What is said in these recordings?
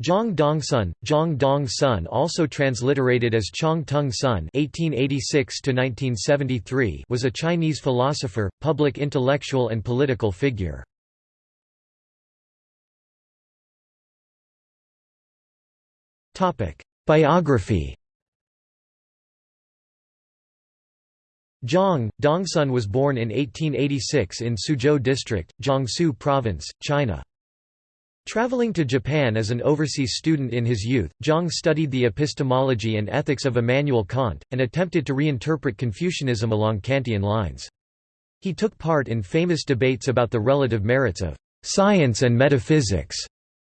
Zhang Dongsun, Zhang Dong Sun also transliterated as Chong Tung Sun (1886–1973), was a Chinese philosopher, public intellectual, and political figure. Topic: Biography. Zhang Dongsun was born in 1886 in Suzhou District, Jiangsu Province, China. Traveling to Japan as an overseas student in his youth, Zhang studied the epistemology and ethics of Immanuel Kant, and attempted to reinterpret Confucianism along Kantian lines. He took part in famous debates about the relative merits of science and metaphysics,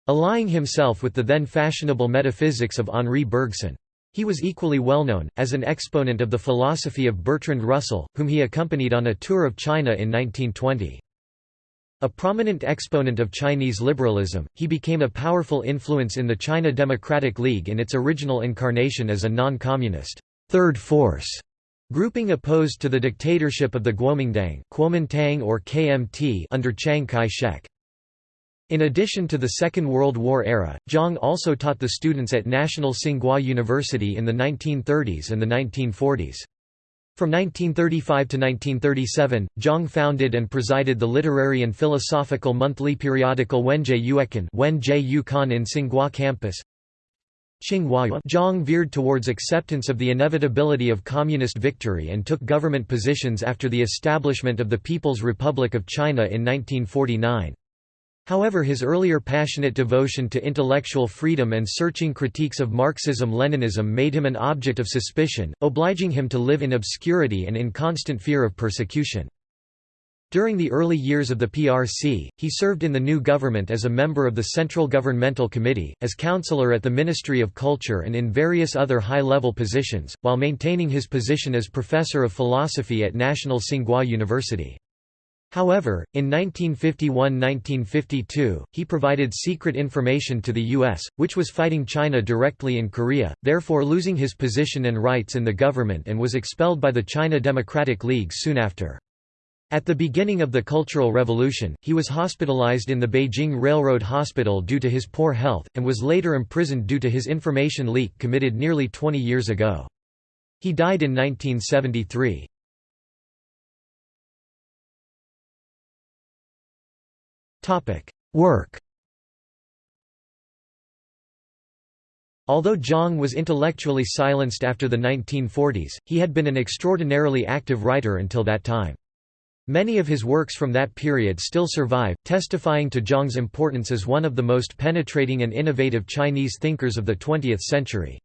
allying himself with the then fashionable metaphysics of Henri Bergson. He was equally well known, as an exponent of the philosophy of Bertrand Russell, whom he accompanied on a tour of China in 1920. A prominent exponent of Chinese liberalism, he became a powerful influence in the China Democratic League in its original incarnation as a non-communist third force grouping opposed to the dictatorship of the Kuomintang Kuomintang or KMT under Chiang Kai-shek. In addition to the Second World War era, Zhang also taught the students at National Tsinghua University in the 1930s and the 1940s. From 1935 to 1937, Zhang founded and presided the literary and philosophical monthly periodical Wenjie Yuekan in Tsinghua campus. Zhang veered towards acceptance of the inevitability of communist victory and took government positions after the establishment of the People's Republic of China in 1949. However his earlier passionate devotion to intellectual freedom and searching critiques of Marxism-Leninism made him an object of suspicion, obliging him to live in obscurity and in constant fear of persecution. During the early years of the PRC, he served in the new government as a member of the Central Governmental Committee, as counselor at the Ministry of Culture and in various other high-level positions, while maintaining his position as professor of philosophy at National Tsinghua University. However, in 1951–1952, he provided secret information to the U.S., which was fighting China directly in Korea, therefore losing his position and rights in the government and was expelled by the China Democratic League soon after. At the beginning of the Cultural Revolution, he was hospitalized in the Beijing Railroad Hospital due to his poor health, and was later imprisoned due to his information leak committed nearly 20 years ago. He died in 1973. Work Although Zhang was intellectually silenced after the 1940s, he had been an extraordinarily active writer until that time. Many of his works from that period still survive, testifying to Zhang's importance as one of the most penetrating and innovative Chinese thinkers of the 20th century.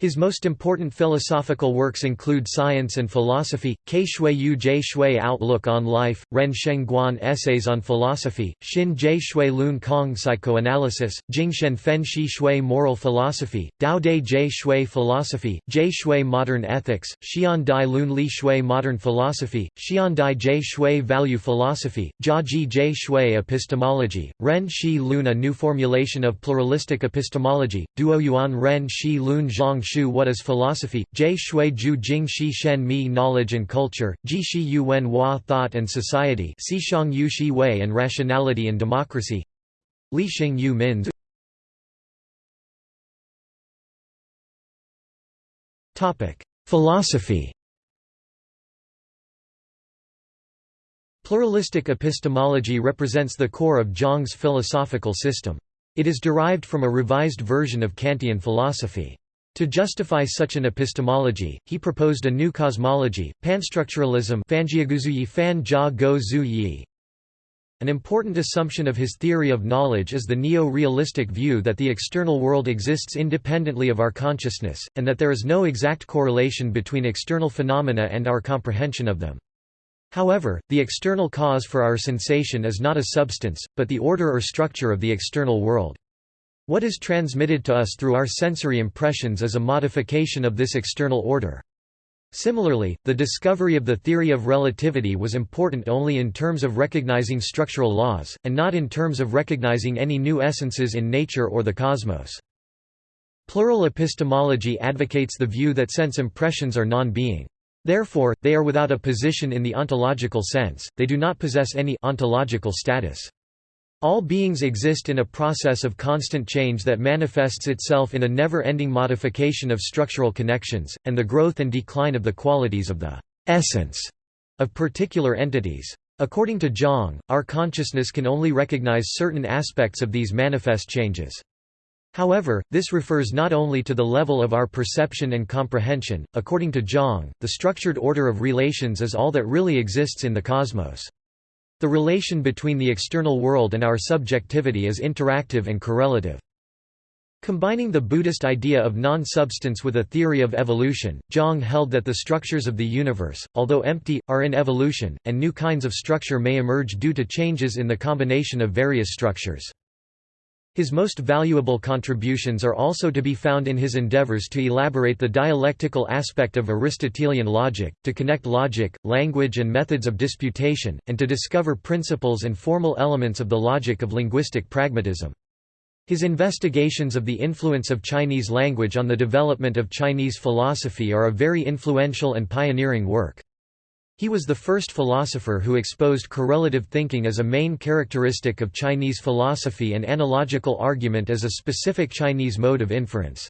His most important philosophical works include Science and Philosophy, Ke Shui Yu Jie Shui Outlook on Life, Ren Sheng Guan Essays on Philosophy, Xin Jie Shui Lun Kong Psychoanalysis, Jing Shen Fen Shi Shui Moral Philosophy, Dao De Jie Shui Philosophy, Jie Shui Modern Ethics, Xian Dai Lun Li Shui Modern Philosophy, Xian Dai Jie Shui Value Philosophy, Jia Ji Jie Shui Epistemology, Ren Shi Lun A New Formulation of Pluralistic Epistemology, Duo Yuan Ren Shi Lun Zhang Shu What is Philosophy, J Shui Ju Jing Shi Shen Mi Knowledge and Culture, Ji Shi Yu Wen Hua Thought and Society Si Shang Yu Shi Wei and Rationality and Democracy Li Xing Yu Min's Philosophy Pluralistic epistemology represents the core of Zhang's philosophical system. It is derived from a revised version of Kantian philosophy. To justify such an epistemology, he proposed a new cosmology, panstructuralism An important assumption of his theory of knowledge is the neo-realistic view that the external world exists independently of our consciousness, and that there is no exact correlation between external phenomena and our comprehension of them. However, the external cause for our sensation is not a substance, but the order or structure of the external world. What is transmitted to us through our sensory impressions is a modification of this external order. Similarly, the discovery of the theory of relativity was important only in terms of recognizing structural laws, and not in terms of recognizing any new essences in nature or the cosmos. Plural epistemology advocates the view that sense impressions are non-being. Therefore, they are without a position in the ontological sense, they do not possess any ontological status. All beings exist in a process of constant change that manifests itself in a never-ending modification of structural connections, and the growth and decline of the qualities of the essence of particular entities. According to Zhang, our consciousness can only recognize certain aspects of these manifest changes. However, this refers not only to the level of our perception and comprehension. According to Zhang, the structured order of relations is all that really exists in the cosmos. The relation between the external world and our subjectivity is interactive and correlative. Combining the Buddhist idea of non-substance with a theory of evolution, Zhang held that the structures of the universe, although empty, are in evolution, and new kinds of structure may emerge due to changes in the combination of various structures. His most valuable contributions are also to be found in his endeavors to elaborate the dialectical aspect of Aristotelian logic, to connect logic, language and methods of disputation, and to discover principles and formal elements of the logic of linguistic pragmatism. His investigations of the influence of Chinese language on the development of Chinese philosophy are a very influential and pioneering work. He was the first philosopher who exposed correlative thinking as a main characteristic of Chinese philosophy and analogical argument as a specific Chinese mode of inference.